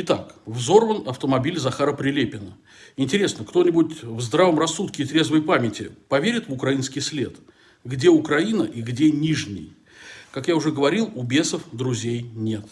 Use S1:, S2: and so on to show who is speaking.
S1: Итак, взорван автомобиль Захара Прилепина. Интересно, кто-нибудь в здравом рассудке и трезвой памяти поверит в украинский след? Где Украина и где Нижний? Как я уже говорил, у бесов друзей нет.